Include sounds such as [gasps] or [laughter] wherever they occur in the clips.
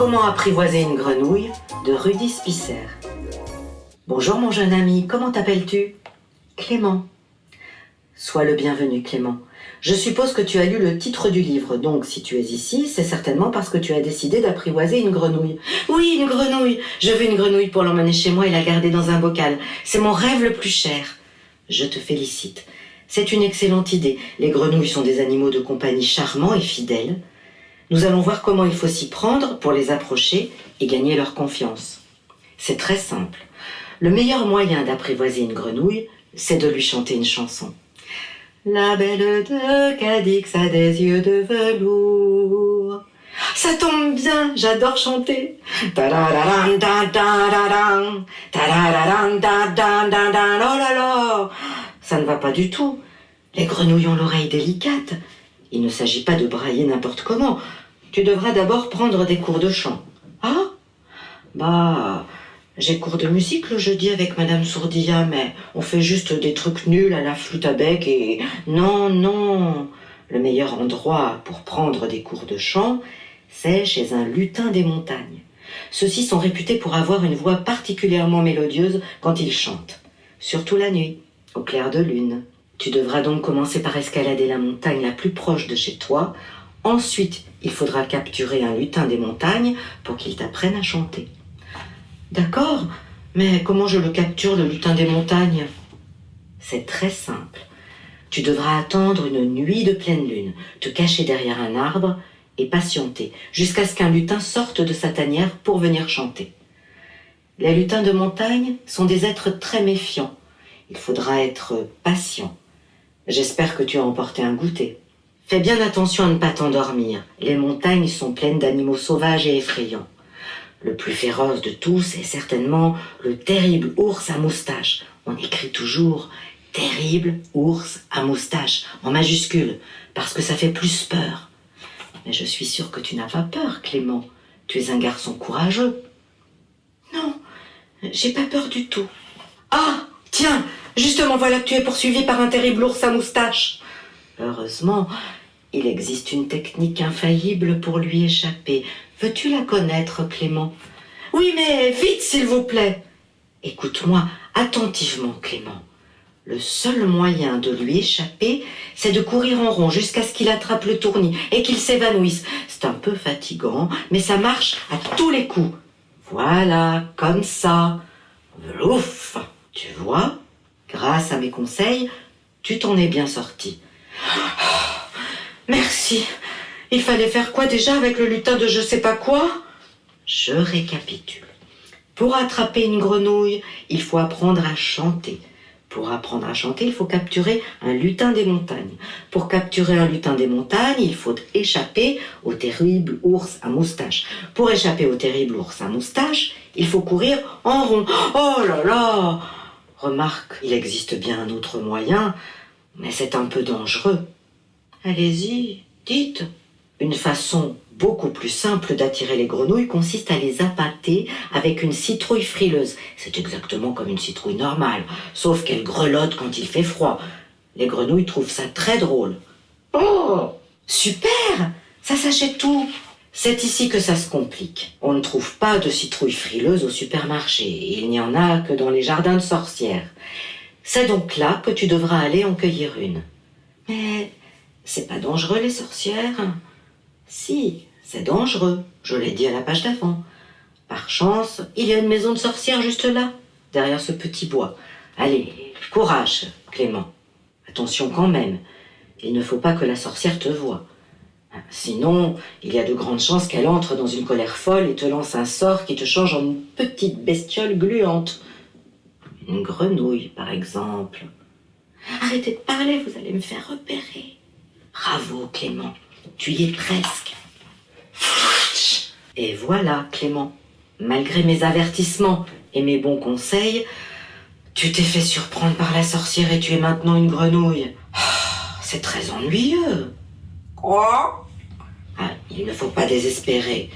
Comment apprivoiser une grenouille de Rudy Spisser. Bonjour mon jeune ami, comment t'appelles-tu Clément. Sois le bienvenu Clément. Je suppose que tu as lu le titre du livre, donc si tu es ici, c'est certainement parce que tu as décidé d'apprivoiser une grenouille. Oui, une grenouille. Je veux une grenouille pour l'emmener chez moi et la garder dans un bocal. C'est mon rêve le plus cher. Je te félicite. C'est une excellente idée. Les grenouilles sont des animaux de compagnie charmants et fidèles. Nous allons voir comment il faut s'y prendre pour les approcher et gagner leur confiance. C'est très simple. Le meilleur moyen d'apprivoiser une grenouille, c'est de lui chanter une chanson. La belle de Cadix a des yeux de velours. Ça tombe bien, j'adore chanter. Ça ne va pas du tout. Les grenouilles ont l'oreille délicate. Il ne s'agit pas de brailler n'importe comment. Tu devras d'abord prendre des cours de chant. Ah Bah, j'ai cours de musique le jeudi avec Madame Sourdilla, mais on fait juste des trucs nuls à la flûte à bec et... Non, non Le meilleur endroit pour prendre des cours de chant, c'est chez un lutin des montagnes. Ceux-ci sont réputés pour avoir une voix particulièrement mélodieuse quand ils chantent, surtout la nuit, au clair de lune. Tu devras donc commencer par escalader la montagne la plus proche de chez toi. Ensuite, il faudra capturer un lutin des montagnes pour qu'il t'apprenne à chanter. D'accord, mais comment je le capture, le lutin des montagnes? C'est très simple. Tu devras attendre une nuit de pleine lune, te cacher derrière un arbre et patienter jusqu'à ce qu'un lutin sorte de sa tanière pour venir chanter. Les lutins de montagne sont des êtres très méfiants. Il faudra être patient. J'espère que tu as emporté un goûter. Fais bien attention à ne pas t'endormir. Les montagnes sont pleines d'animaux sauvages et effrayants. Le plus féroce de tous est certainement le terrible ours à moustache. On écrit toujours terrible ours à moustache en majuscule parce que ça fait plus peur. Mais je suis sûre que tu n'as pas peur, Clément. Tu es un garçon courageux. Non, j'ai pas peur du tout. Ah, tiens, justement voilà que tu es poursuivi par un terrible ours à moustache. Heureusement, il existe une technique infaillible pour lui échapper. Veux-tu la connaître, Clément? Oui, mais vite, s'il vous plaît. Écoute-moi attentivement, Clément. Le seul moyen de lui échapper, c'est de courir en rond jusqu'à ce qu'il attrape le tournis et qu'il s'évanouisse. C'est un peu fatigant, mais ça marche à tous les coups. Voilà, comme ça. Ouf Tu vois, grâce à mes conseils, tu t'en es bien sorti. Merci. Il fallait faire quoi déjà avec le lutin de je sais pas quoi? Je récapitule. Pour attraper une grenouille, il faut apprendre à chanter. Pour apprendre à chanter, il faut capturer un lutin des montagnes. Pour capturer un lutin des montagnes, il faut échapper au terrible ours à moustache. Pour échapper au terrible ours à moustache, il faut courir en rond. Oh là là Remarque, il existe bien un autre moyen, mais c'est un peu dangereux. Allez-y, dites. Une façon beaucoup plus simple d'attirer les grenouilles consiste à les appâter avec une citrouille frileuse. C'est exactement comme une citrouille normale, sauf qu'elle grelotte quand il fait froid. Les grenouilles trouvent ça très drôle. Oh Super Ça s'achète tout C'est ici que ça se complique. On ne trouve pas de citrouille frileuse au supermarché. Il n'y en a que dans les jardins de sorcières. C'est donc là que tu devras aller en cueillir une. Mais c'est pas dangereux les sorcières si, c'est dangereux, je l'ai dit à la page d'avant. Par chance, il y a une maison de sorcière juste là, derrière ce petit bois. Allez, courage, Clément. Attention quand même, il ne faut pas que la sorcière te voie. Sinon, il y a de grandes chances qu'elle entre dans une colère folle et te lance un sort qui te change en une petite bestiole gluante. Une grenouille, par exemple. Arrêtez de parler, vous allez me faire repérer. Bravo, Clément. Tu y es presque. Et voilà, Clément, malgré mes avertissements et mes bons conseils, tu t'es fait surprendre par la sorcière et tu es maintenant une grenouille. Ah, c'est très ennuyeux. Quoi? Ah, Il ne faut pas désespérer.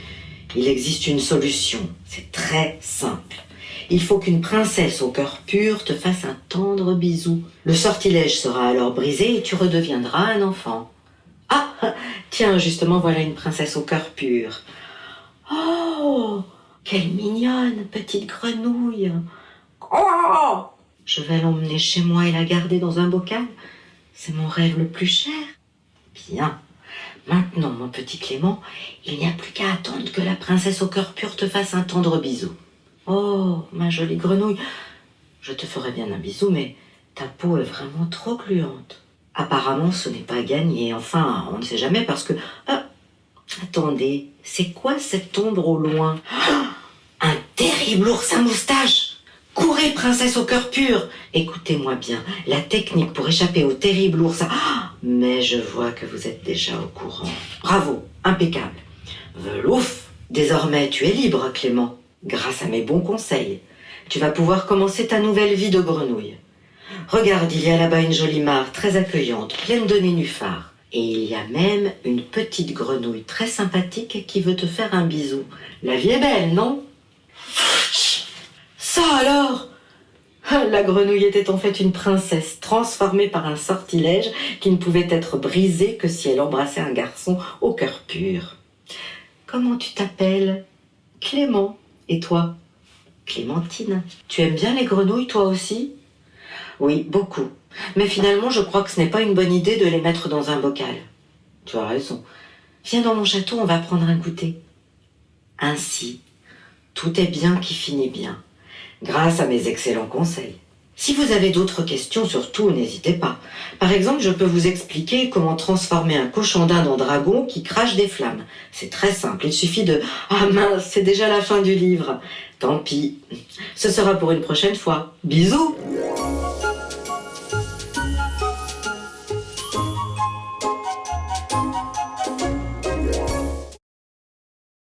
Il existe une solution. C'est très simple. Il faut qu'une princesse au cœur pur te fasse un tendre bisou. Le sortilège sera alors brisé et tu redeviendras un enfant. Ah Tiens, justement, voilà une princesse au cœur pur. Oh, quelle mignonne petite grenouille. Oh Je vais l'emmener chez moi et la garder dans un bocal. C'est mon rêve le plus cher. Bien. Maintenant, mon petit Clément, il n'y a plus qu'à attendre que la princesse au cœur pur te fasse un tendre bisou. Oh, ma jolie grenouille, je te ferai bien un bisou, mais ta peau est vraiment trop gluante. Apparemment, ce n'est pas gagné. Enfin, on ne sait jamais parce que... Ah, attendez, c'est quoi cette ombre au loin? [gasps] Un terrible ours à moustache Courez, princesse au cœur pur Écoutez-moi bien, la technique pour échapper au terrible ours à... [gasps] Mais je vois que vous êtes déjà au courant. Bravo, impeccable. Velouf Désormais, tu es libre, Clément, grâce à mes bons conseils. Tu vas pouvoir commencer ta nouvelle vie de grenouille. Regarde, il y a là-bas une jolie mare très accueillante, pleine de nénuphars. Et il y a même une petite grenouille très sympathique qui veut te faire un bisou. La vie est belle, non? Ça alors? [laughs] La grenouille était en fait une princesse transformée par un sortilège qui ne pouvait être brisé que si elle embrassait un garçon au cœur pur. Comment tu t'appelles? Clément. Et toi Clémentine. Tu aimes bien les grenouilles, toi aussi? Oui, beaucoup. Mais finalement, je crois que ce n'est pas une bonne idée de les mettre dans un bocal. Tu as raison. Viens dans mon château, on va prendre un goûter. Ainsi, tout est bien qui finit bien, grâce à mes excellents conseils. Si vous avez d'autres questions, surtout, n'hésitez pas. Par exemple, je peux vous expliquer comment transformer un cochon d'Inde en dragon qui crache des flammes. C'est très simple, il suffit de... Ah mince, c'est déjà la fin du livre. Tant pis. Ce sera pour une prochaine fois. Bisous